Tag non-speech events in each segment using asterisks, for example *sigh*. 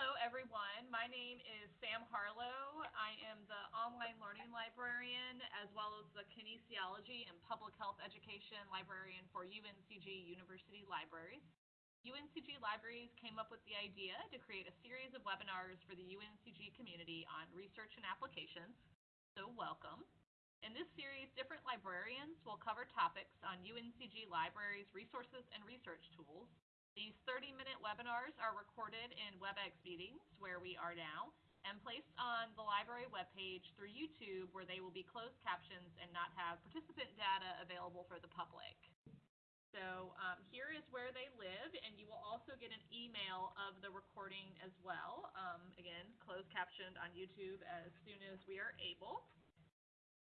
hello everyone. My name is Sam Harlow. I am the online learning librarian as well as the kinesiology and public health education librarian for UNCG University Libraries. UNCG Libraries came up with the idea to create a series of webinars for the UNCG community on research and applications. So welcome. In this series, different librarians will cover topics on UNCG Libraries resources and research tools these 30-minute webinars are recorded in WebEx meetings, where we are now, and placed on the library webpage through YouTube, where they will be closed captions and not have participant data available for the public. So um, here is where they live, and you will also get an email of the recording as well. Um, again, closed captioned on YouTube as soon as we are able.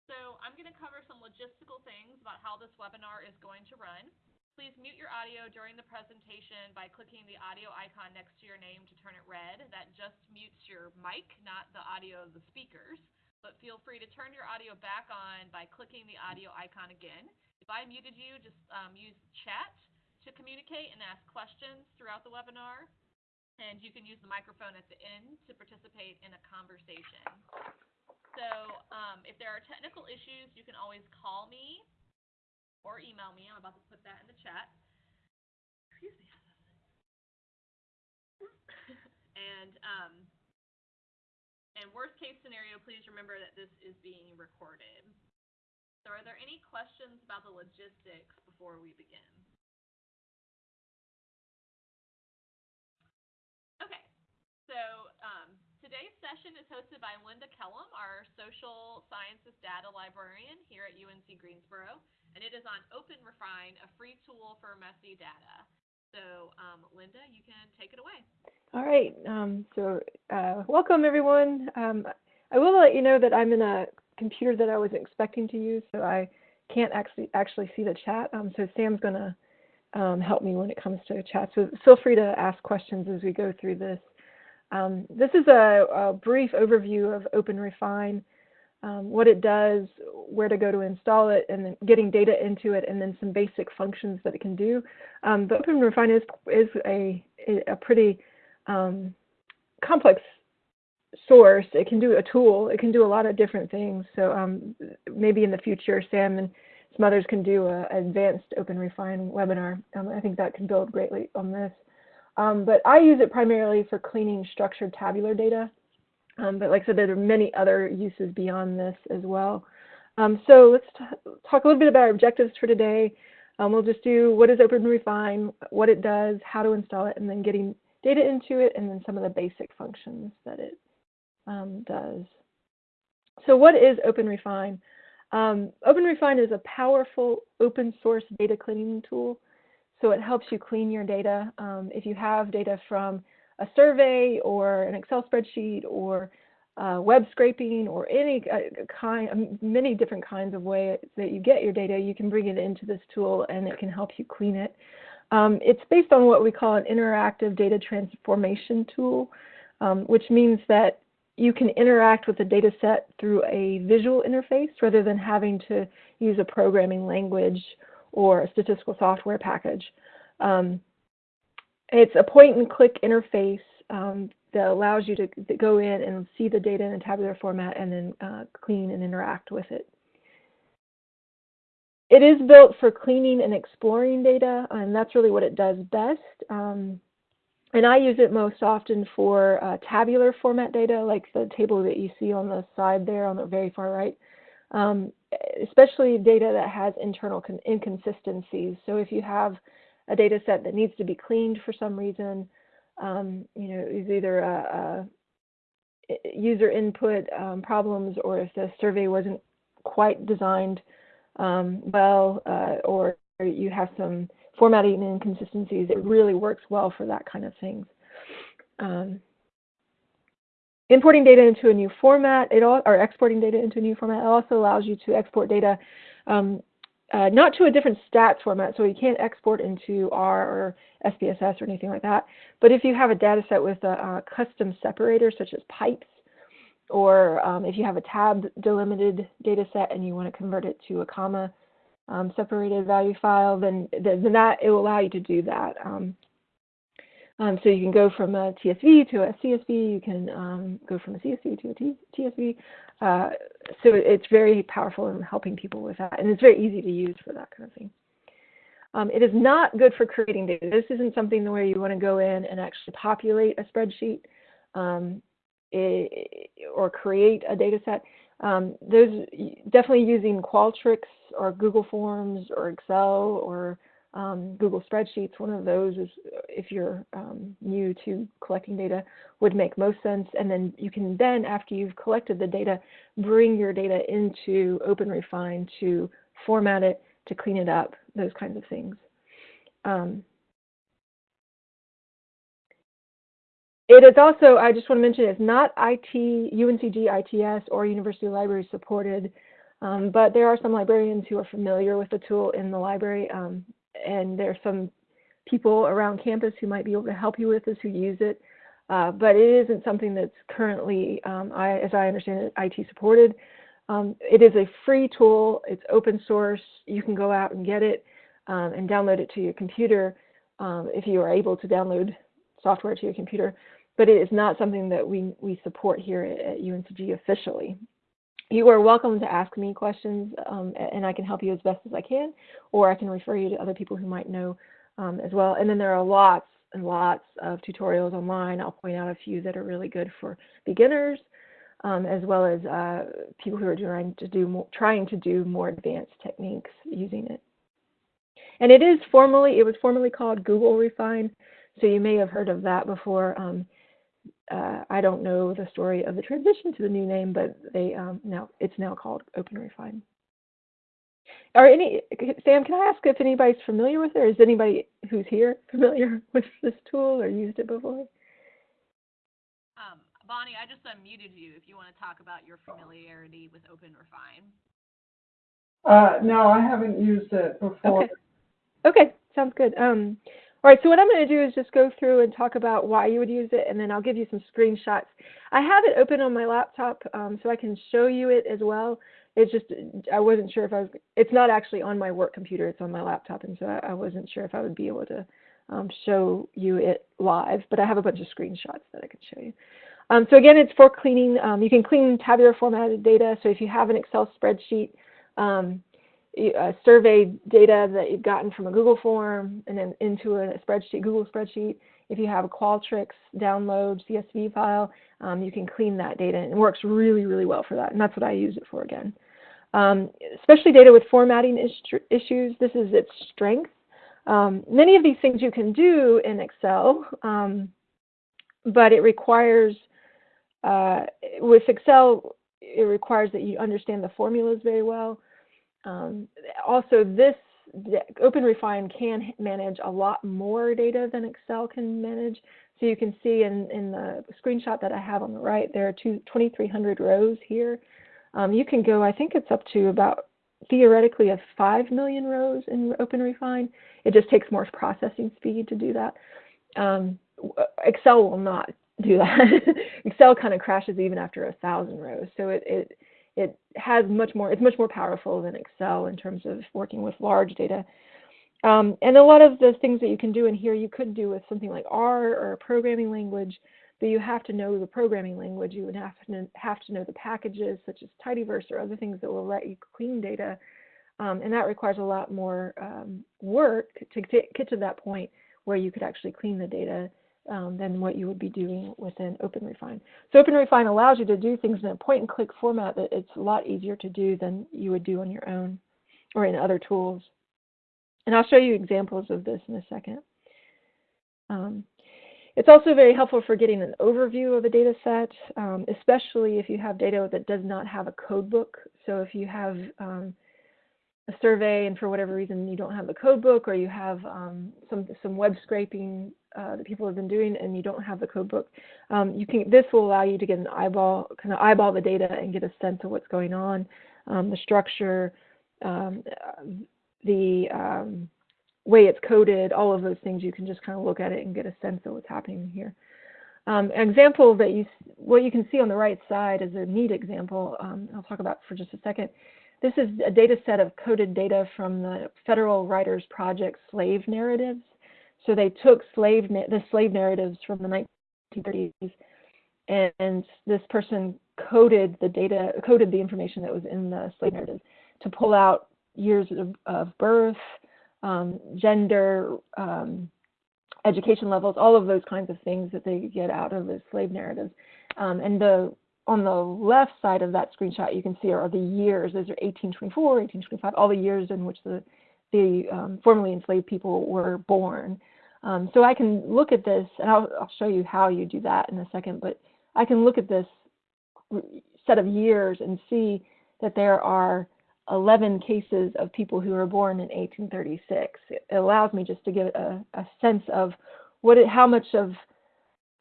So I'm going to cover some logistical things about how this webinar is going to run. Please mute your audio during the presentation by clicking the audio icon next to your name to turn it red. That just mutes your mic, not the audio of the speakers. But feel free to turn your audio back on by clicking the audio icon again. If I muted you, just um, use chat to communicate and ask questions throughout the webinar. And you can use the microphone at the end to participate in a conversation. So um, if there are technical issues, you can always call me or email me. I'm about to put that in the chat. Excuse me. and um, and worst case scenario, please remember that this is being recorded. So are there any questions about the logistics before we begin? Okay, so um, today's session is hosted by Linda Kellum, our social sciences data librarian here at UNC Greensboro and it is on OpenRefine, a free tool for messy data. So, um, Linda, you can take it away. All right. Um, so, uh, welcome everyone. Um, I will let you know that I'm in a computer that I wasn't expecting to use, so I can't actually actually see the chat. Um, so Sam's going to um, help me when it comes to chat. So feel free to ask questions as we go through this. Um, this is a, a, brief overview of OpenRefine um, what it does, where to go to install it, and then getting data into it, and then some basic functions that it can do. Um, but OpenRefine is, is a, a pretty um, complex source. It can do a tool. It can do a lot of different things. So um, maybe in the future, Sam and some others can do an advanced OpenRefine webinar. Um, I think that can build greatly on this. Um, but I use it primarily for cleaning structured tabular data. Um, but like I said, there are many other uses beyond this as well. Um, so let's talk a little bit about our objectives for today. Um, we'll just do what is OpenRefine, what it does, how to install it, and then getting data into it, and then some of the basic functions that it um, does. So what is OpenRefine? Um, OpenRefine is a powerful open source data cleaning tool. So it helps you clean your data. Um, if you have data from a survey or an Excel spreadsheet or uh, web scraping or any uh, kind, many different kinds of ways that you get your data, you can bring it into this tool and it can help you clean it. Um, it's based on what we call an interactive data transformation tool, um, which means that you can interact with the data set through a visual interface rather than having to use a programming language or a statistical software package. Um, it's a point and click interface um, that allows you to, go in and see the data in a tabular format and then uh, clean and interact with it. It is built for cleaning and exploring data, and that's really what it does best. Um, and I use it most often for uh, tabular format data, like the table that you see on the side there on the very far right, um, especially data that has internal inconsistencies. So if you have a data set that needs to be cleaned for some reason. Um, you know, is either a, a user input um, problems or if the survey wasn't quite designed um, well uh, or you have some formatting inconsistencies, it really works well for that kind of things. Um, importing data into a new format, it all, or exporting data into a new format, it also allows you to export data um, uh, not to a different stats format, so you can't export into R or SPSS or anything like that. But if you have a data set with a, a custom separator, such as pipes, or um, if you have a tab delimited data set and you want to convert it to a comma um, separated value file, then, then that it will allow you to do that. Um, Um, so you can go from a TSV to a CSV. You can um, go from a CSV to a T TSV. Uh, so it's very powerful in helping people with that, and it's very easy to use for that kind of thing. Um, it is not good for creating data. This isn't something where you want to go in and actually populate a spreadsheet um, it, or create a data set. Um, those definitely using Qualtrics or Google Forms or Excel or um, Google Spreadsheets. One of those is if you're um, new to collecting data would make most sense. And then you can then, after you've collected the data, bring your data into OpenRefine to format it, to clean it up, those kinds of things. Um, it is also, I just want to mention, it's not IT, UNCG ITS or University Library supported, um, but there are some librarians who are familiar with the tool in the library, um, and there are some people around campus who might be able to help you with this who use it. Uh, but it isn't something that's currently, um, I, as I understand it, IT supported. Um, it is a free tool. It's open source. You can go out and get it um, and download it to your computer um, if you are able to download software to your computer. But it is not something that we, we support here at, at UNCG officially. You are welcome to ask me questions um, and I can help you as best as I can, or I can refer you to other people who might know um, as well. And then there are lots and lots of tutorials online. I'll point out a few that are really good for beginners um, as well as uh, people who are trying to do more, trying to do more advanced techniques using it. And it is formally, it was formerly called Google Refine, so you may have heard of that before. Um, uh, I don't know the story of the transition to the new name, but they um, now it's now called OpenRefine. Are any Sam? Can I ask if anybody's familiar with it, or is anybody who's here familiar *laughs* with this tool or used it before? Um, Bonnie, I just unmuted you if you want to talk about your familiarity with OpenRefine. Uh, no, I haven't used it before. Okay. Okay, sounds good. Um, all right, so what I'm going to do is just go through and talk about why you would use it, and then I'll give you some screenshots. I have it open on my laptop, um, so I can show you it as well. It's just I wasn't sure if I was. It's not actually on my work computer; it's on my laptop, and so I, I wasn't sure if I would be able to um, show you it live. But I have a bunch of screenshots that I can show you. Um, so again, it's for cleaning. Um, you can clean tabular formatted data. So if you have an Excel spreadsheet, um, uh, survey data that you've gotten from a Google form and then into a spreadsheet, Google spreadsheet, if you have a Qualtrics download CSV file, um, you can clean that data. And it works really, really well for that. And that's what I use it for again. Um, especially data with formatting issues, this is its strength. Um, many of these things you can do in Excel, um, but it requires uh, with Excel, it requires that you understand the formulas very well. Um, also, this OpenRefine can manage a lot more data than Excel can manage. So you can see in, in the screenshot that I have on the right, there are 2,300 rows here. Um, you can go, I think it's up to about theoretically a 5 million rows in OpenRefine. It just takes more processing speed to do that. Um, Excel will not do that. *laughs* Excel kind of crashes even after a thousand rows. So it, it it has much more. It's much more powerful than Excel in terms of working with large data. Um, and a lot of the things that you can do in here, you could do with something like R or a programming language, but you have to know the programming language. You would have to have to know the packages such as tidyverse or other things that will let you clean data. Um, and that requires a lot more um, work to get to that point where you could actually clean the data um, than what you would be doing within OpenRefine. So OpenRefine allows you to do things in a point-and-click format that it's a lot easier to do than you would do on your own or in other tools. And I'll show you examples of this in a second. Um, it's also very helpful for getting an overview of a data set, um, especially if you have data that does not have a code book. So if you have um, a survey and for whatever reason you don't have the code book or you have um, some some web scraping uh, that people have been doing and you don't have the code book, um, you can this will allow you to get an eyeball kind of eyeball the data and get a sense of what's going on, um, the structure, um, the um, way it's coded, all of those things. You can just kind of look at it and get a sense of what's happening here. Um, an example that you what you can see on the right side is a neat example. I'll talk about for just a second this is a data set of coded data from the Federal Writers Project slave narratives. So they took slave the slave narratives from the 1930s, and, and this person coded the data, coded the information that was in the slave narrative to pull out years of, of birth, um, gender, um, education levels, all of those kinds of things that they get out of the slave narratives. Um, and the on the left side of that screenshot, you can see are the years. Those are 1824, 1825, all the years in which the the um, formerly enslaved people were born. Um, so I can look at this, and I'll, I'll, show you how you do that in a second. But I can look at this set of years and see that there are 11 cases of people who were born in 1836. It allows me just to get a, a sense of what it, how much of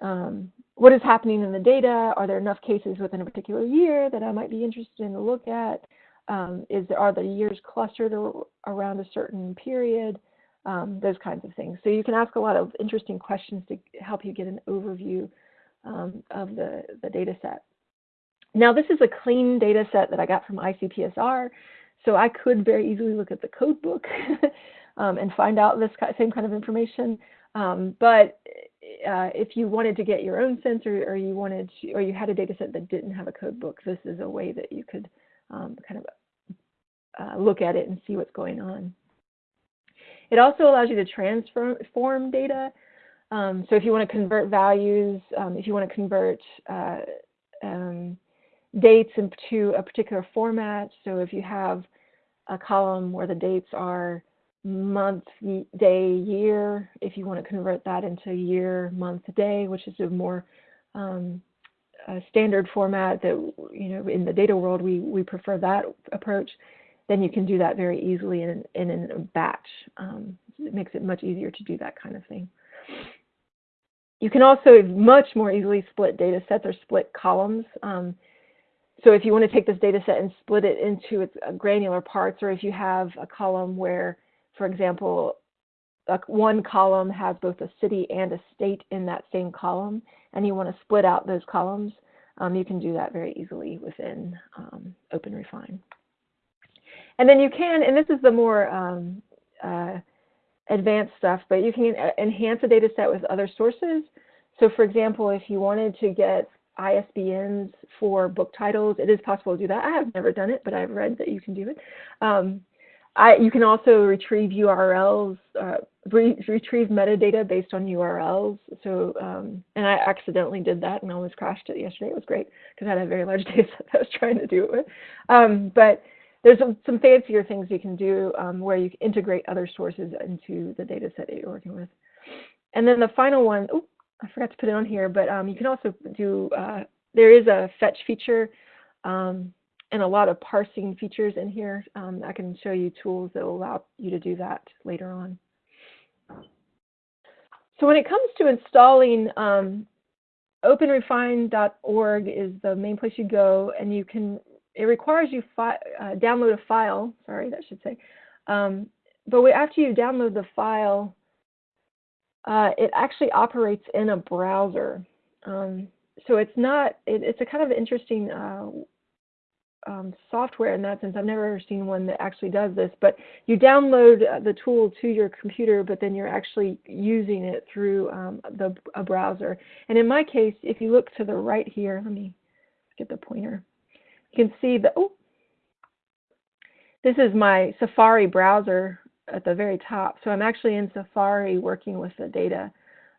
um, what is happening in the data. Are there enough cases within a particular year that I might be interested in to look at? Um, is there, are the years clustered around a certain period? Um, those kinds of things. So you can ask a lot of interesting questions to help you get an overview um, of the, the data set. Now this is a clean data set that I got from ICPSR, so I could very easily look at the code book *laughs* um, and find out this same kind of information. Um, but uh, if you wanted to get your own sense or, you wanted to, or you had a data set that didn't have a code book, this is a way that you could um, kind of uh, look at it and see what's going on. It also allows you to transform data. Um, so if you want to convert values, um, if you want to convert uh, um, dates into a particular format. So if you have a column where the dates are month, day, year, if you want to convert that into year, month, day, which is a more um, a standard format that, you know, in the data world, we, we prefer that approach, then you can do that very easily in, in, a batch. Um, it makes it much easier to do that kind of thing. You can also much more easily split data sets or split columns. Um, so if you want to take this data set and split it into its uh, granular parts, or if you have a column where, for example, one column has both a city and a state in that same column, and you want to split out those columns, um, you can do that very easily within um, OpenRefine. And then you can, and this is the more um, uh, advanced stuff, but you can uh, enhance a data set with other sources. So for example, if you wanted to get ISBNs for book titles. It is possible to do that. I have never done it, but I've read that you can do it. Um, I, you can also retrieve URLs, uh, re retrieve metadata based on URLs. So, um, and I accidentally did that and almost crashed it yesterday. It was great because I had a very large *laughs* data set I was trying to do it with. Um, but there's some, some, fancier things you can do um, where you integrate other sources into the data set that you're working with. And then the final one, oh, I forgot to put it on here, but um, you can also do, uh, there is a fetch feature um, and a lot of parsing features in here. Um, I can show you tools that will allow you to do that later on. So when it comes to installing, um, openrefine.org is the main place you go, and you can, it requires you uh, download a file, sorry, that should say. Um, but after you download the file, uh, it actually operates in a browser. Um, so it's not, it, it's a kind of interesting uh, um, software in that sense. I've never seen one that actually does this, but you download uh, the tool to your computer, but then you're actually using it through um, the, a browser. And in my case, if you look to the right here, let me get the pointer. You can see the, oh, this is my Safari browser at the very top. So I'm actually in Safari working with the data.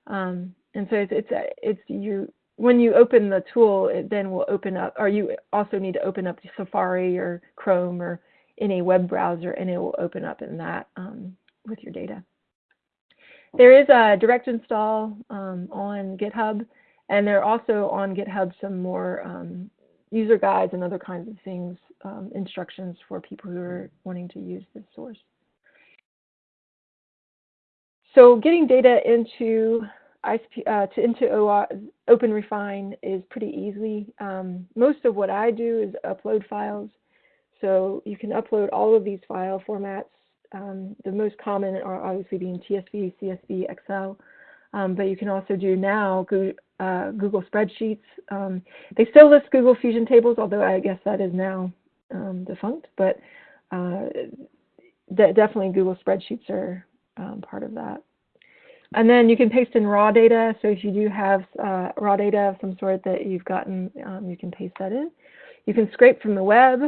Um, and so it's, it's, it's you, when you open the tool, it then will open up, or you also need to open up Safari or Chrome or any web browser, and it will open up in that um, with your data. There is a direct install um, on GitHub, and there are also on GitHub some more um, user guides and other kinds of things, um, instructions for people who are wanting to use this source. So getting data into uh, to into OR, OpenRefine is pretty easy. Um, most of what I do is upload files. So you can upload all of these file formats. Um, the most common are obviously being TSV, CSV, Excel. Um, but you can also do now Google, uh, Google Spreadsheets. Um, they still list Google Fusion tables, although I guess that is now um, defunct. But uh, definitely Google Spreadsheets are um, part of that. and then you can paste in raw data. So if you do have uh, raw data of some sort that you've gotten, um, you can paste that in. You can scrape from the web.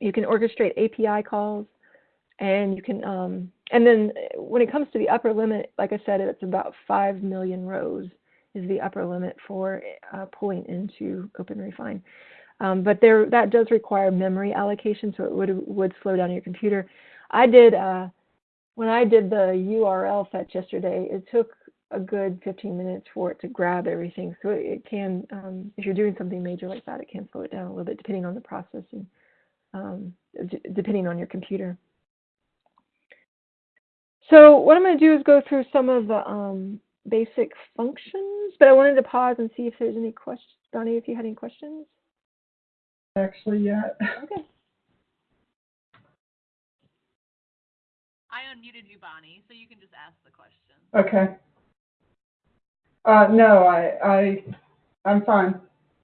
You can orchestrate API calls, and you can. Um, and then when it comes to the upper limit, like I said, it's about five million rows is the upper limit for uh, pulling into OpenRefine. Um, but there, that does require memory allocation, so it would would slow down your computer. I did uh, when I did the URL fetch yesterday. It took a good 15 minutes for it to grab everything. So it, it can, um, if you're doing something major like that, it can slow it down a little bit depending on the processing, um, depending on your computer. So what I'm going to do is go through some of the um, basic functions, but I wanted to pause and see if there's any questions. Donnie, if you had any questions? Actually, yet. Okay. I unmuted you, Bonnie, so you can just ask the question. Okay. Uh, no, I, I, I'm fine.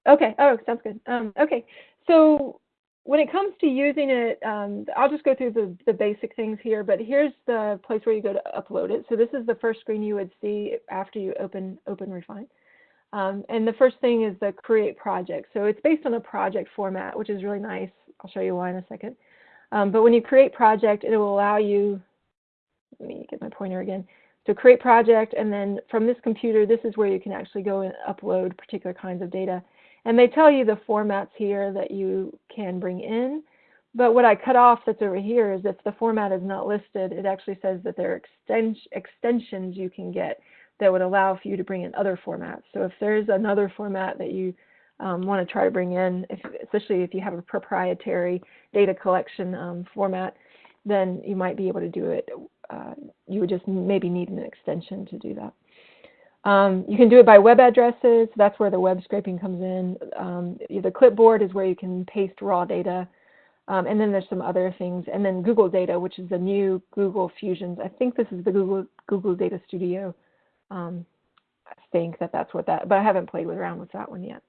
Okay. Oh, sounds good. Um, okay. So when it comes to using it, um, I'll just go through the, the basic things here, but here's the place where you go to upload it. So this is the first screen you would see after you open OpenRefine. Um, and the first thing is the create project. So it's based on a project format, which is really nice. I'll show you why in a second. Um, but when you create project, it will allow you, let me get my pointer again. So create project, and then from this computer, this is where you can actually go and upload particular kinds of data. And they tell you the formats here that you can bring in. But what I cut off that's over here is if the format is not listed, it actually says that there are extensions you can get that would allow for you to bring in other formats. So if there's another format that you um, want to try to bring in, if, especially if you have a proprietary data collection um, format, then you might be able to do it. Uh, you would just maybe need an extension to do that. Um, you can do it by web addresses. That's where the web scraping comes in. Um, the clipboard is where you can paste raw data. Um, and then there's some other things. And then Google Data, which is the new Google Fusions. I think this is the Google, Google Data Studio. Um, I think that that's what that, but I haven't played around with that one yet.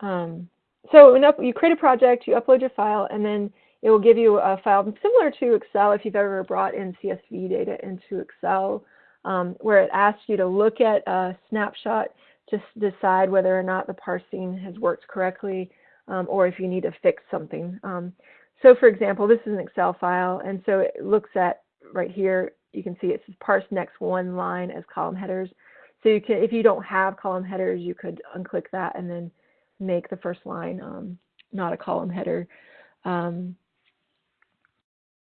Um, so you create a project, you upload your file, and then it will give you a file similar to Excel if you've ever brought in CSV data into Excel um, where it asks you to look at a snapshot to decide whether or not the parsing has worked correctly um, or if you need to fix something. Um, so for example, this is an Excel file, and so it looks at right here, you can see it says parse next one line as column headers. So you can, if you don't have column headers, you could unclick that and then make the first line um, not a column header. Um,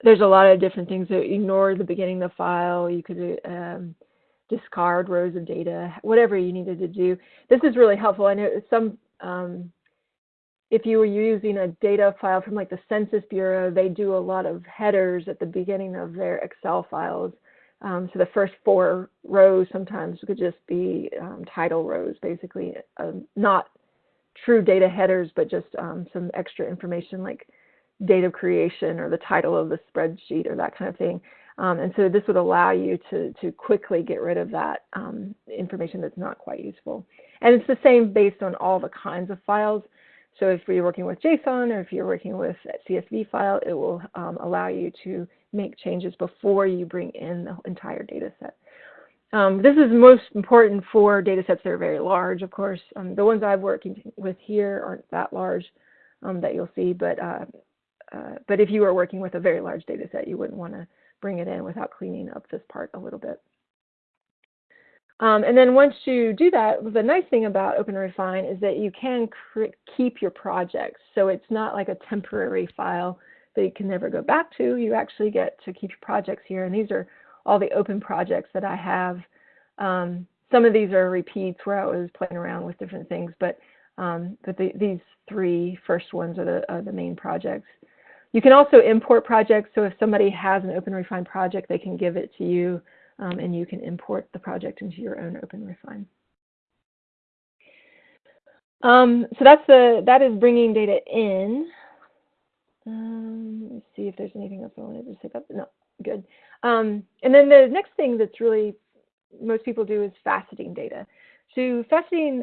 there's a lot of different things. So ignore the beginning of the file. You could um, discard rows of data, whatever you needed to do. This is really helpful. I know some, um, if you were using a data file from like the Census Bureau, they do a lot of headers at the beginning of their Excel files. Um, so the first four rows sometimes could just be um, title rows, basically, um, not true data headers, but just um, some extra information like date of creation or the title of the spreadsheet or that kind of thing. Um, and so this would allow you to, to quickly get rid of that um, information that's not quite useful. And it's the same based on all the kinds of files. So if you're working with JSON or if you're working with a CSV file, it will um, allow you to make changes before you bring in the entire data set. Um, this is most important for data sets that are very large, of course. Um, the ones I've working with here aren't that large um, that you'll see, but uh, uh, but if you are working with a very large data set, you wouldn't want to bring it in without cleaning up this part a little bit. Um, and then once you do that, the nice thing about OpenRefine is that you can keep your projects. So it's not like a temporary file that you can never go back to. You actually get to keep your projects here. And these are all the open projects that I have. Um, some of these are repeats where I was playing around with different things, but um, but the, these three first ones are the, are the main projects. You can also import projects. So if somebody has an OpenRefine project, they can give it to you um, and you can import the project into your own OpenRefine. Um, so that's the, that is bringing data in. Um, let me see if there's anything else I wanted to pick up. No, good. Um, and then the next thing that's really most people do is faceting data. So faceting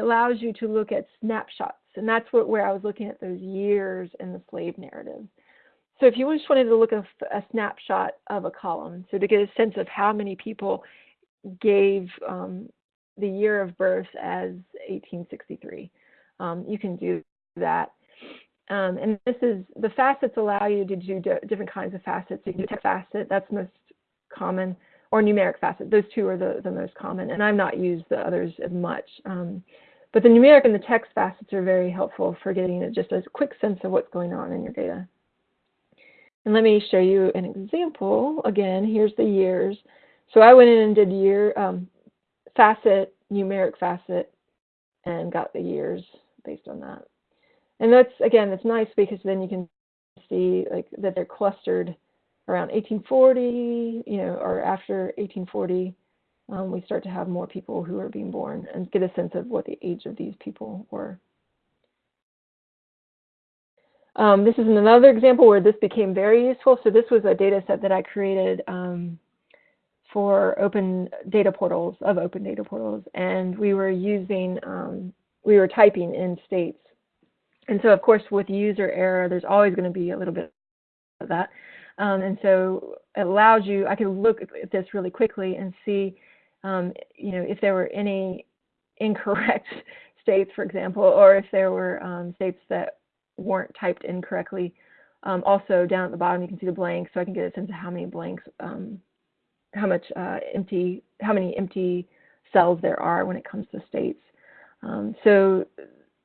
allows you to look at snapshots and that's what, where I was looking at those years in the slave narrative. so if you just wanted to look at a, snapshot of a column, so to get a sense of how many people gave um, the year of birth as 1863, um, you can do that. Um, and this is, the facets allow you to do different kinds of facets. You can do text facet, that's most common, or numeric facet. Those two are the, the most common, and I've not used the others as much. Um, but the numeric and the text facets are very helpful for getting just a quick sense of what's going on in your data. And let me show you an example. Again, here's the years. So I went in and did year um, facet, numeric facet, and got the years based on that. And that's, again, that's nice because then you can see like that they're clustered around 1840, you know, or after 1840, um, we start to have more people who are being born and get a sense of what the age of these people were. Um, this is another example where this became very useful. So this was a data set that I created um, for open data portals, of open data portals. And we were using, um, we were typing in states. And so of course with user error, there's always going to be a little bit of that. Um, and so it allows you, I can look at this really quickly and see, um, you know, if there were any incorrect *laughs* states, for example, or if there were um, states that weren't typed incorrectly. Um, also down at the bottom, you can see the blanks, so I can get a sense of how many blanks, um, how much uh, empty, how many empty cells there are when it comes to states. Um, so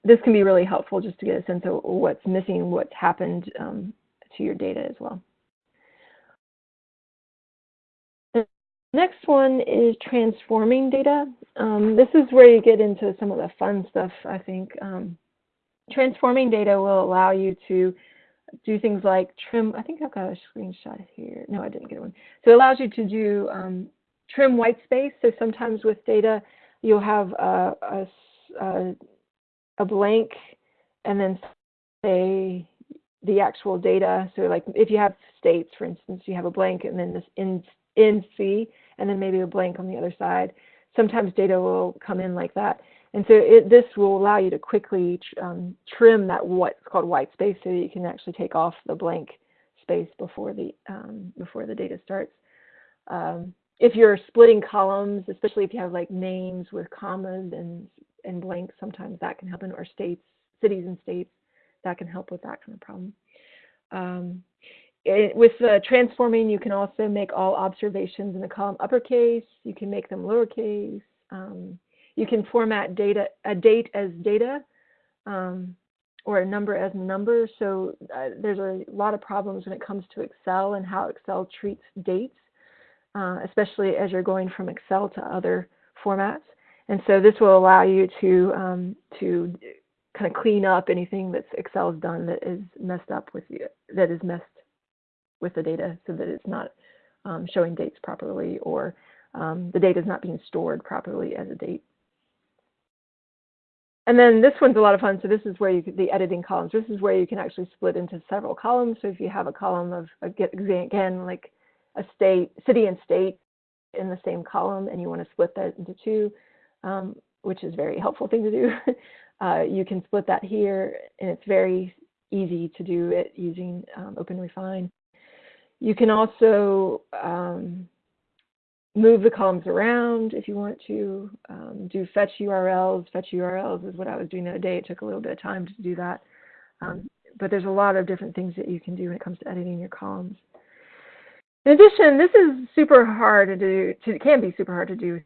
this can be really helpful just to get a sense of what's missing, what's happened um, to your data as well. Next one is transforming data. Um, this is where you get into some of the fun stuff, I think. Um, transforming data will allow you to do things like trim, I think I've got a screenshot here. No, I didn't get one. So it allows you to do um, trim white space. So sometimes with data, you'll have a, a, a, blank and then say the actual data. So like if you have states, for instance, you have a blank and then this in, in C and then maybe a blank on the other side. Sometimes data will come in like that. And so it, this will allow you to quickly um, trim that what's called white space so that you can actually take off the blank space before the, um, before the data starts. Um, if you're splitting columns, especially if you have like names with commas and, and blanks, sometimes that can happen, or states, cities and states, that can help with that kind of problem. It, with uh, transforming, you can also make all observations in the column uppercase. You can make them lowercase. Um, you can format data a date as data um, or a number as number. So uh, there's a lot of problems when it comes to Excel and how Excel treats dates, uh, especially as you're going from Excel to other formats. And so this will allow you to um, to kind of clean up anything that Excel has done that is messed up with you, that is messed with the data so that it's not um, showing dates properly or um, the data is not being stored properly as a date. And then this one's a lot of fun. So this is where you could, the editing columns. This is where you can actually split into several columns. So if you have a column of again like a state, city and state in the same column, and you want to split that into two, um, which is a very helpful thing to do. *laughs* uh, you can split that here, and it's very easy to do it using um, OpenRefine. You can also um, move the columns around if you want to, um, do fetch URLs. Fetch URLs is what I was doing the other day. It took a little bit of time to do that. Um, but there's a lot of different things that you can do when it comes to editing your columns. In addition, this is super hard to do, to, it can be super hard to do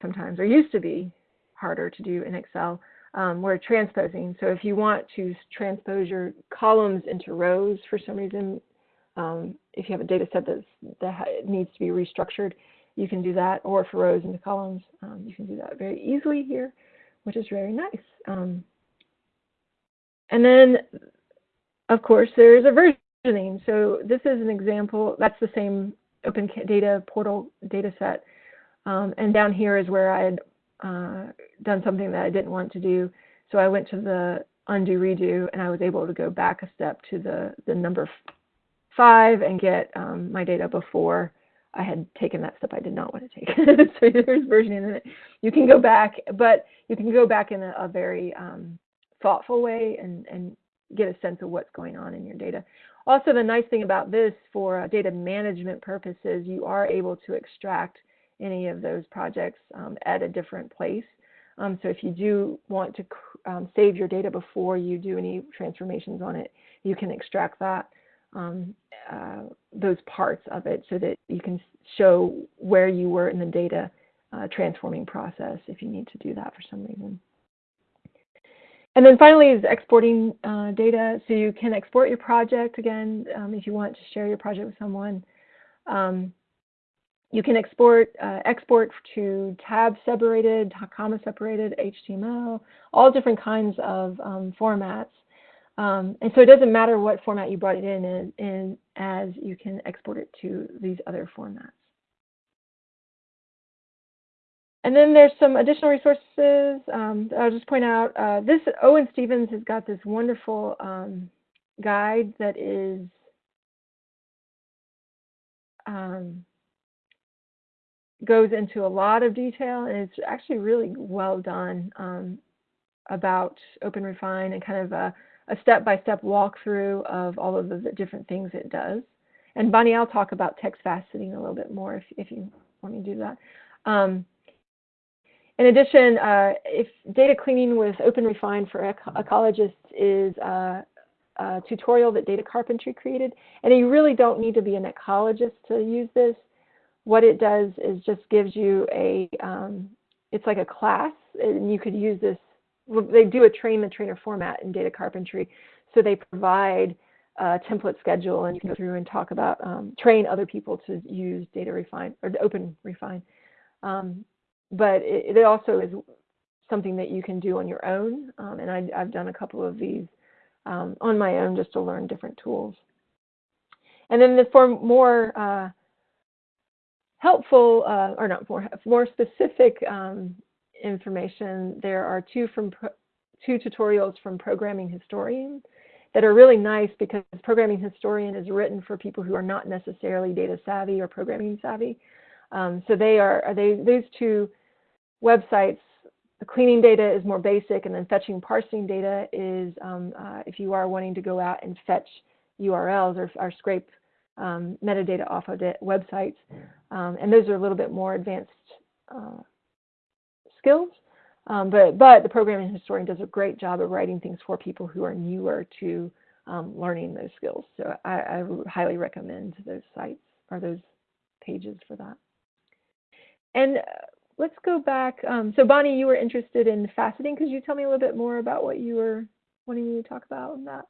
sometimes, or used to be harder to do in Excel. Um, we're transposing. So if you want to transpose your columns into rows for some reason, um, if you have a data set that needs to be restructured, you can do that, or for rows into columns, um, you can do that very easily here, which is very nice. Um, and then, of course, there's a versioning. So this is an example, that's the same open data portal data set. Um, and down here is where I had uh, done something that I didn't want to do. So I went to the undo redo and I was able to go back a step to the, the number five and get um, my data before I had taken that step I did not want to take. *laughs* so there's versioning in it. You can go back, but you can go back in a, a very um, thoughtful way and, and get a sense of what's going on in your data. Also, the nice thing about this for uh, data management purposes, you are able to extract any of those projects um, at a different place. Um, so if you do want to um, save your data before you do any transformations on it, you can extract that, um, uh, those parts of it so that you can show where you were in the data uh, transforming process if you need to do that for some reason. And then finally is exporting uh, data. So you can export your project again um, if you want to share your project with someone. Um, you can export uh, export to tab separated, comma separated, HTML, all different kinds of um, formats. Um, and so it doesn't matter what format you brought it in, in, in, as you can export it to these other formats. And then there's some additional resources. Um, I'll just point out uh, this Owen Stephens has got this wonderful um, guide that is um, goes into a lot of detail and it's actually really well done um, about OpenRefine and kind of a, a step-by-step walkthrough of all of the different things it does. And Bonnie, I'll talk about text faceting a little bit more if, if you want me to do that. Um, in addition, uh, if data cleaning with OpenRefine for ecologists is uh, a tutorial that Data Carpentry created, and you really don't need to be an ecologist to use this. What it does is just gives you a, um, it's like a class, and you could use this. They do a train the trainer format in Data Carpentry, so they provide a template schedule, and you can go through and talk about um, train other people to use Data Refine or Open Refine. Um, but it, it, also is something that you can do on your own. Um, and I, have done a couple of these um, on my own just to learn different tools. And then the, for more uh, helpful, uh, or not more, more specific um, information, there are two from two tutorials from Programming Historian that are really nice because Programming Historian is written for people who are not necessarily data savvy or programming savvy. Um, so they are, are they, those two websites, the cleaning data is more basic, and then fetching parsing data is um, uh, if you are wanting to go out and fetch URLs or, or scrape um, metadata off of websites. Um, and those are a little bit more advanced uh, skills. Um, but, but the programming historian does a great job of writing things for people who are newer to um, learning those skills. So I, I highly recommend those sites or those pages for that. And uh, let's go back. Um, so Bonnie, you were interested in faceting. Could you tell me a little bit more about what you were wanting me to talk about on that?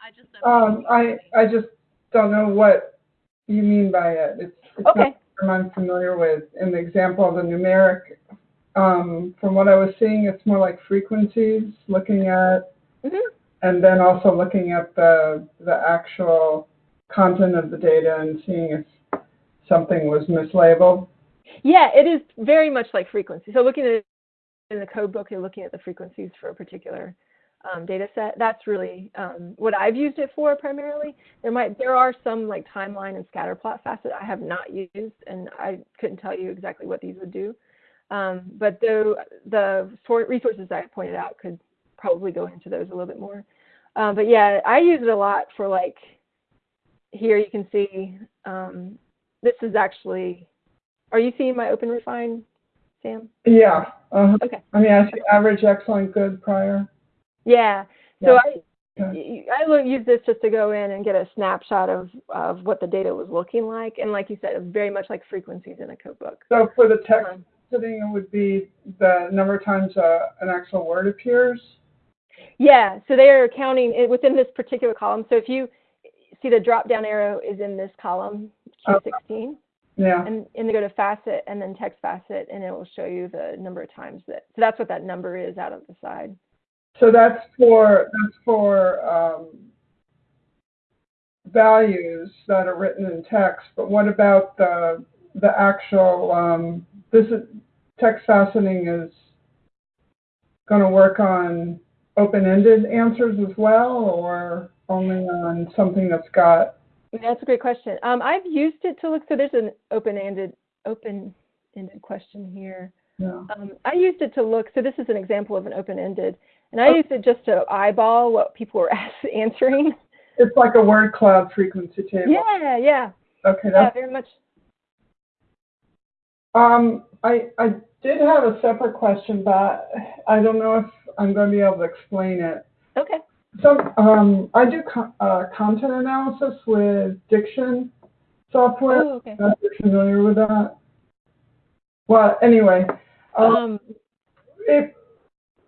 I just um, I I just don't know what you mean by it. It's, it's okay. not I'm familiar with. In the example of the numeric, um, from what I was seeing, it's more like frequencies, looking at, mm -hmm. and then also looking at the the actual content of the data and seeing if something was mislabeled. Yeah, it is very much like frequency. So looking at in the code book, you're looking at the frequencies for a particular um, data set. That's really um, what I've used it for primarily. There might there are some like timeline and scatter plot facet I have not used, and I couldn't tell you exactly what these would do. Um, but the the resources I pointed out could probably go into those a little bit more. Um, but yeah, I use it a lot for like here you can see um, this is actually are you seeing my open refine, Sam? Yeah. Uh, okay. I mean, I see average, excellent, good, prior. Yeah. So Yeah. I Okay. I will use this just to go in and get a snapshot of, of what the data was looking like. And like you said, very much like frequencies in a code book. So for the text Um, it would be the number of times uh, an actual word appears. Yeah, so they are counting it within this particular column. So if you see the drop down arrow is in this column, Oh. Q16, Yeah. and, and they go to facet and then text facet, and it will show you the number of times that. So that's what that number is out of the side. So that's for that's for um, values that are written in text. But what about the the actual um, this is text faceting is going to work on open-ended answers as well, or only on something that's got That's a great question. Um, I've used it to look. So there's an open-ended open-ended question here. yeah. Um, I used it to look. So this is an example of an open-ended, and I used it just to eyeball what people were *laughs* answering. it's like a word cloud frequency table. yeah, yeah, Okay, yeah, that's, very much. Um, I, I did have a separate question, but I don't know if I'm going to be able to explain it. Okay. So um, I do co- uh, content analysis with Diction software. Oh, okay. Not if you're familiar with that. Well, anyway, um, Um, it,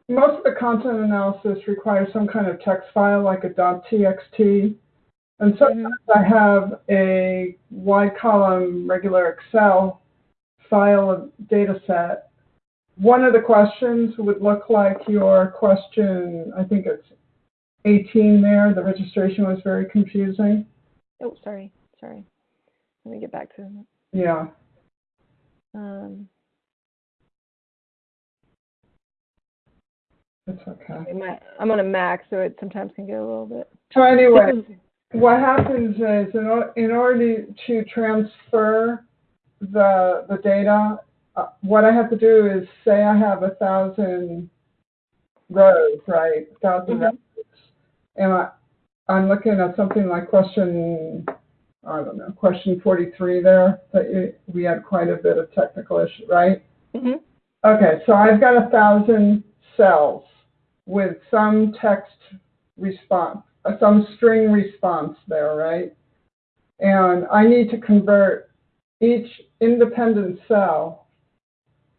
most of the content analysis requires some kind of text file, like a .txt. And sometimes I have a wide column regular Excel file of data set. One of the questions would look like your question, I think it's 18 there. The registration was very confusing. oh, sorry, sorry. Let me get back to Yeah. um. It's okay. I'm on a Mac, so it sometimes can get a little bit. So anyway, *laughs* what happens is in, in order to transfer the the data, uh, what I have to do is say I have a thousand rows, right? A 1000 Mhm. rows, and I I'm looking at something like question I don't know question 43 there that you, we had quite a bit of technical issue, right? hmm Okay, so I've got a thousand cells with some text response, uh, some string response there, right? And I need to convert each independent cell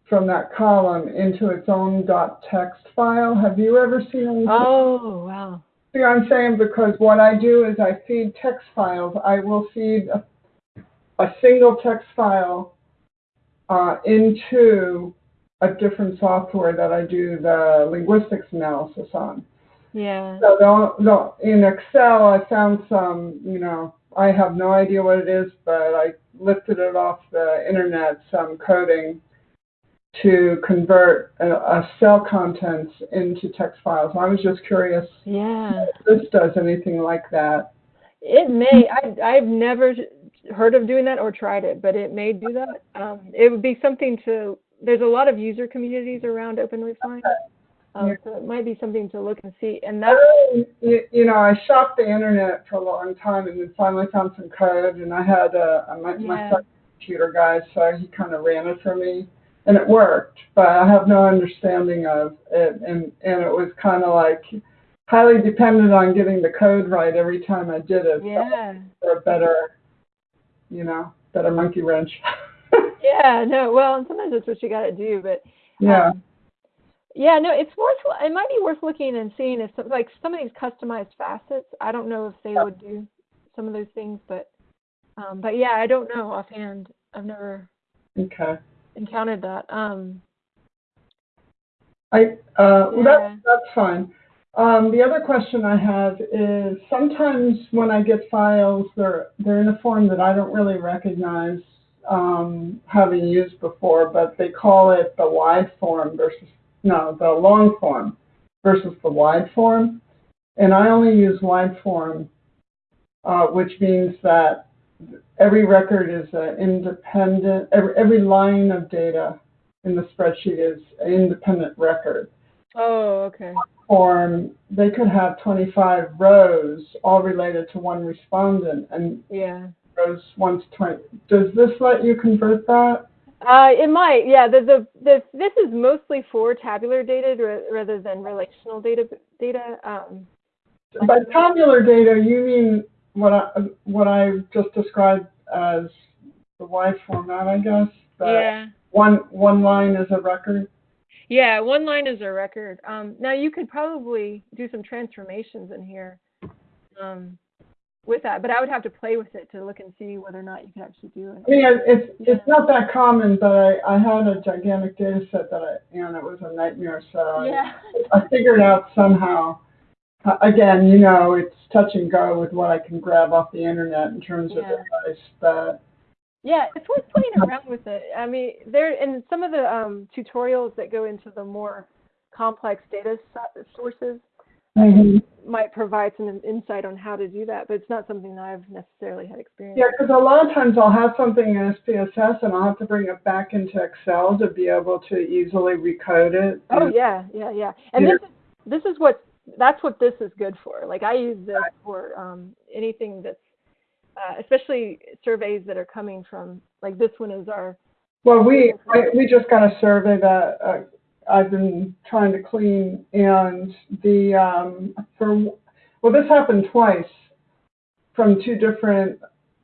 from that column into its own .text file. Have you ever seen anything? Oh, wow. See I'm saying? Because what I do is I feed text files. I will feed a, a single text file uh, into a different software that I do the linguistics analysis on. Yeah. So in Excel, I found some, you know, I have no idea what it is, but I lifted it off the internet, some coding to convert a, a cell contents into text files. I was just curious Yeah. if this does anything like that. It may. I I've never heard of doing that or tried it, but it may do that. Um, it would be something to. There's a lot of user communities around OpenRefine, um, Yeah. so it might be something to look and see. And that. You, you know, I shopped the internet for a long time and then finally found some code and I had a, a my, my Yeah. a computer guy, so he kind of ran it for me and it worked, but I have no understanding of it and, and it was kind of like highly dependent on getting the code right every time I did it Yeah. for a better, you know, better monkey wrench. *laughs* Yeah. No. Well, and sometimes that's what you got to do, but. yeah. Um, yeah, no, it's worth. It might be worth looking and seeing if some, like some of these customized facets. I don't know if they would do some of those things, but um, but yeah, I don't know offhand. I've never Okay. encountered that. Um, I, uh, well, Yeah. that's, that's fine. Um, the other question I have is sometimes when I get files, they're, they're in a form that I don't really recognize um, having used before, but they call it the wide form versus, no, the long form versus the wide form. And I only use wide form, uh, which means that every record is an independent, every, every line of data in the spreadsheet is an independent record. oh, okay. Form, they could have 25 rows all related to one respondent and Yeah. rows 1 to 20. Does this let you convert that? Uh, it might. Yeah. The, the the this is mostly for tabular data rather than relational data data. Um, By tabular data, you mean what I, what I just described as the wide format, I guess? Yeah. One, one line is a record? Yeah, one line is a record. Um, now you could probably do some transformations in here um, with that, but I would have to play with it to look and see whether or not you can actually do it. I mean, it's, Yeah. it's not that common, but I, I had a gigantic data set that I, and it was a nightmare, so I- Yeah. I figured out somehow. uh, Again, you know, it's touch and go with what I can grab off the internet in terms of advice, but Yeah, it's worth playing around with it. I mean, there and some of the um, tutorials that go into the more complex data so- sources might provide some insight on how to do that, but it's not something that I've necessarily had experience. yeah, because a lot of times I'll have something in SPSS and I'll have to bring it back into Excel to be able to easily recode it. Oh yeah, yeah, yeah. And Yeah. this is this is what's that's what this is good for. Like I use this for um, anything that's, uh, especially surveys that are coming from, like this one is our, Well, we, I, we just got a survey that, uh, I've been trying to clean and the, um, for, well, this happened twice from two different,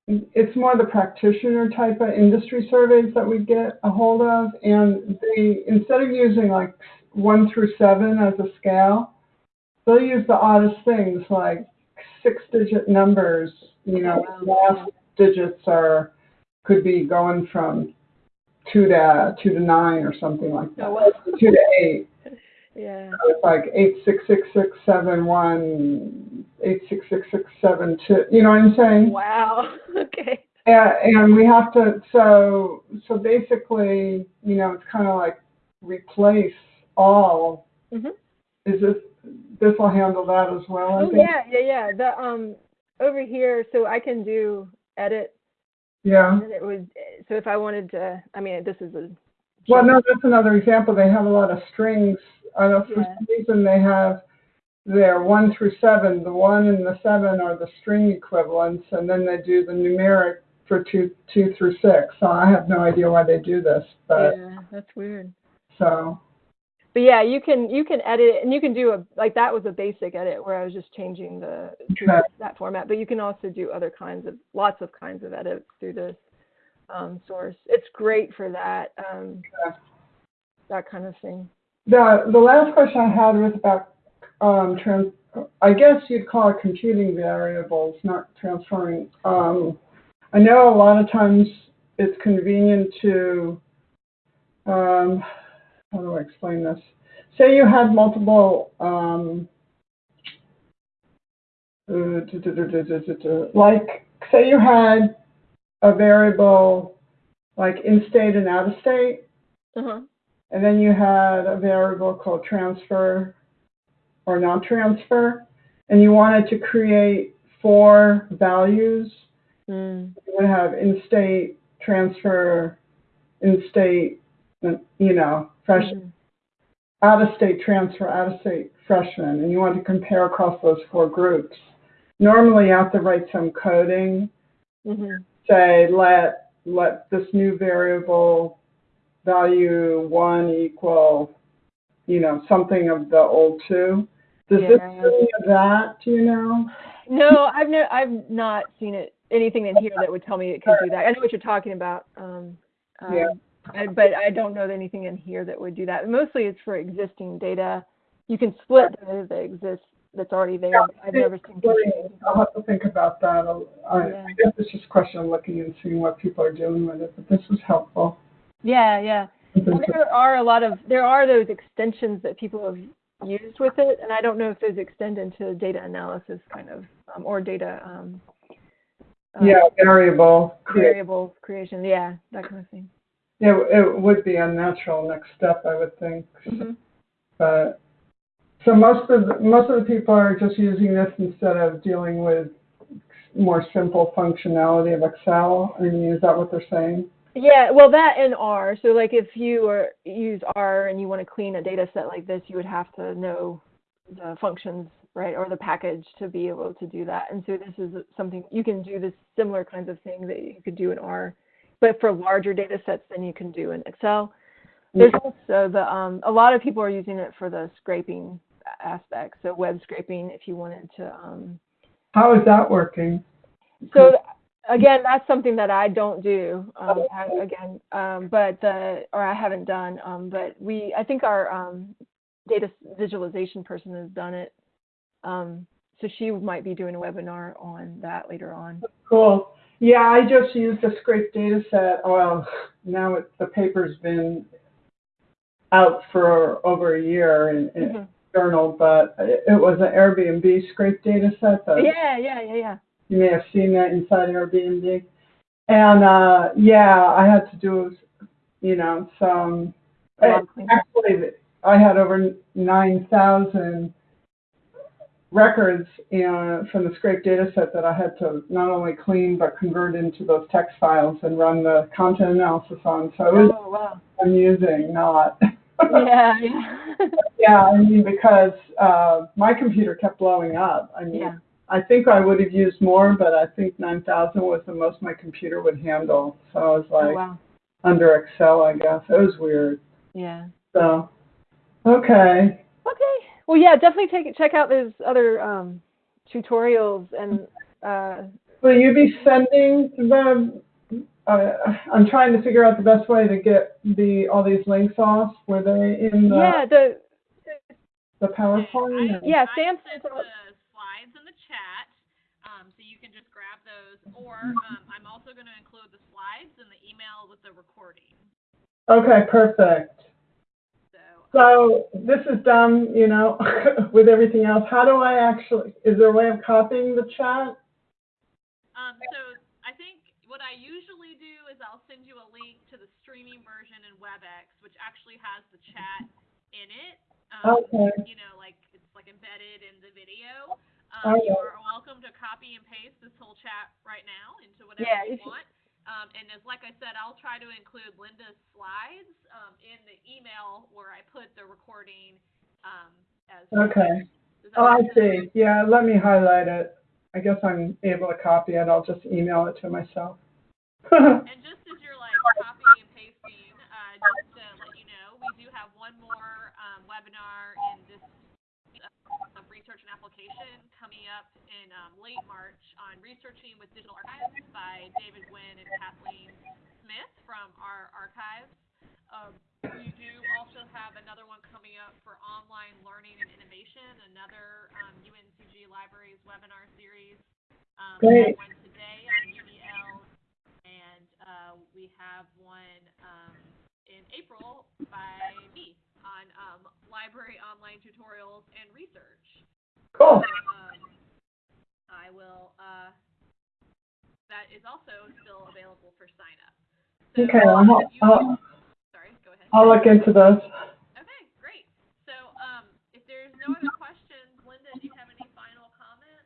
it's more the practitioner type of industry surveys that we get a hold of. And they, instead of using like one through seven as a scale, they'll use the oddest things like six digit numbers, you know, last digits are, could be going from two to two to nine or something like that. Oh, wow. Two to eight. yeah. So it's like eight six six six seven one eight six six six seven two. You know what I'm saying? Wow. *laughs* Okay. And, and we have to. So so basically, you know, it's kind of like replace all. Mhm. Is this this will handle that as well? I Oh think? yeah, yeah, yeah. The um over here, so I can do edit, Yeah. and it would. Eh, so if I wanted to, I mean, this is a. Well, no, that's another example. They have a lot of strings. I know for Yeah. some reason they have their one through seven. The one and the seven are the string equivalents, and then they do the numeric for two two through six. So I have no idea why they do this, but Yeah, that's weird. so But yeah, you can you can edit it, and you can do a like that was a basic edit where I was just changing the that format. But you can also do other kinds of lots of kinds of edits through this um, source. It's great for that um, that kind of thing. the the last question I had was about um, trans. I guess you'd call it computing variables, not transferring. Um, I know a lot of times it's convenient to. How do I explain this? Say you had multiple. Um, uh, like, say you had a variable like in state and out of state, Uh-huh. and then you had a variable called transfer or non-transfer, and you wanted to create four values. Mm. You would have in-state, transfer, in-state, you know, fresh, Mhm. out-of-state transfer, out-of-state freshman, and you want to compare across those four groups. Normally, you have to write some coding, Mhm. say let let this new variable value one equal, you know, something of the old two. Does this Yeah. do any of that? Do you know? No, I've no, I've not seen it anything in here that would tell me it could do that. I know what you're talking about. Um, um, Yeah. I, but I don't know anything in here that would do that. Mostly it's for existing data. You can split data that exists that's already there. Yeah, I've never seen. Really, I'll have to think about that. I'll- Yeah. I guess it's just a question of looking and seeing what people are doing with it, but this was helpful. Yeah, yeah. Well, there are a lot of there are those extensions that people have used with it, and I don't know if those extend into data analysis kind of um, or data um, uh, Yeah, variable. variable creation. Yeah, that kind of thing. Yeah, it would be a natural next step, I would think. Mhm. But so most of the, most of the people are just using this instead of dealing with more simple functionality of Excel. I mean, is that what they're saying? Yeah, well, that and R. So, like, if you are use R and you want to clean a data set like this, you would have to know the functions, right, or the package to be able to do that. And so, this is something you can do this similar kinds of thing that you could do in R, but for larger data sets than you can do in Excel. There's also the um, a lot of people are using it for the scraping aspect. So, web scraping, if you wanted to um, How is that working? so again, that's something that I don't do. Um, I, again, um, but the or I haven't done. Um, but we, I think our um, data visualization person has done it. Um, so she might be doing a webinar on that later on. Cool. Yeah, I just used a scraped data set. Well, now it, the paper's been out for over a year in, in Mhm. journal, but it, it was an Airbnb scraped data set that Yeah, yeah, yeah, yeah. you may have seen that inside Airbnb. And uh, yeah, I had to do, you know, some. A lot of cleanup. Actually, I had over nine thousand records in, from the scraped data set that I had to not only clean but convert into those text files and run the content analysis on. So it was Oh wow. amusing, not. Yeah, yeah. *laughs* Yeah, I mean, because, uh, my computer kept blowing up. I mean, Yeah. I think I would have used more, but I think nine thousand was the most my computer would handle. So I was Oh, like, wow. under Excel, I guess. It was weird. Yeah. So, okay. Okay. Well, yeah, definitely take check out those other um, tutorials and uh, Will you be sending the, uh, I'm trying to figure out the best way to get the, all these links off. Were they in the, yeah, the the PowerPoint? Yeah, I Sam sent sent the slides in the chat, um, so you can just grab those, or, um, I'm also gonna include the slides in the email with the recording, Okay, perfect. So. So this is done, you know, *laughs* with everything else. How do I actually, is there a way of copying the chat? Um, so I think what I usually do is I'll send you a link to the streaming version in WebEx, which actually has the chat in it. Um, Okay. You know, like it's like embedded in the video. Oh, Um, You are welcome to copy and paste this whole chat right now into whatever Yeah, you if you- want. Um, and as like I said, I'll try to include Linda's slides um, in the email where I put the recording um, as. Okay. Oh, I see. Yeah, let me highlight it. I guess I'm able to copy it. I'll just email it to myself. *laughs* And just as you're like copying and pasting, uh, just to let you know, we do have one more um, webinar in this uh, of application coming up in um, late March on researching with digital archives by David Gwynn and Kathleen Smith from our archives. Um, we do also have another one coming up for online learning and innovation, another um, UNCG Libraries webinar series. Um, we Great. one today on UDL and uh, we have one um, in April by me on um, library online tutorials and research. Cool. Um, I will. Uh, that is also still available for sign up. So, Okay, I'll, you- I'll, sorry, go ahead. I'll look into those. Okay, great. So, um, if there's no other questions, Linda, do you have any final comments?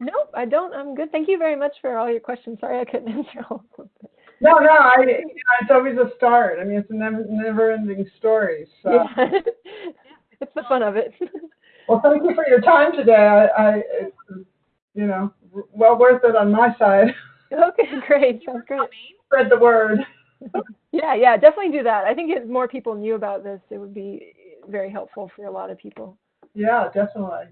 nope, I don't. I'm good. Thank you very much for all your questions. Sorry I couldn't *laughs* answer all of them. No, no, I, you know, it's always a start. I mean, it's a never, never-ending story. So, Yeah. *laughs* it's the fun of it. *laughs* well, thank you for your time today. I, I, it's, you know, well worth it on my side. okay, great. You Sounds for great. coming. Spread the word. *laughs* Yeah, yeah, definitely do that. I think if more people knew about this, it would be very helpful for a lot of people. Yeah, definitely.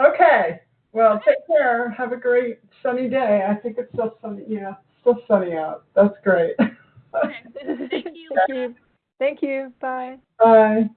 Okay. Well, take care. Have a great sunny day. I think it's still sunny. Yeah, still sunny out. That's great. Okay. *laughs* Thank you, Thank you. Thank you. Bye. Bye.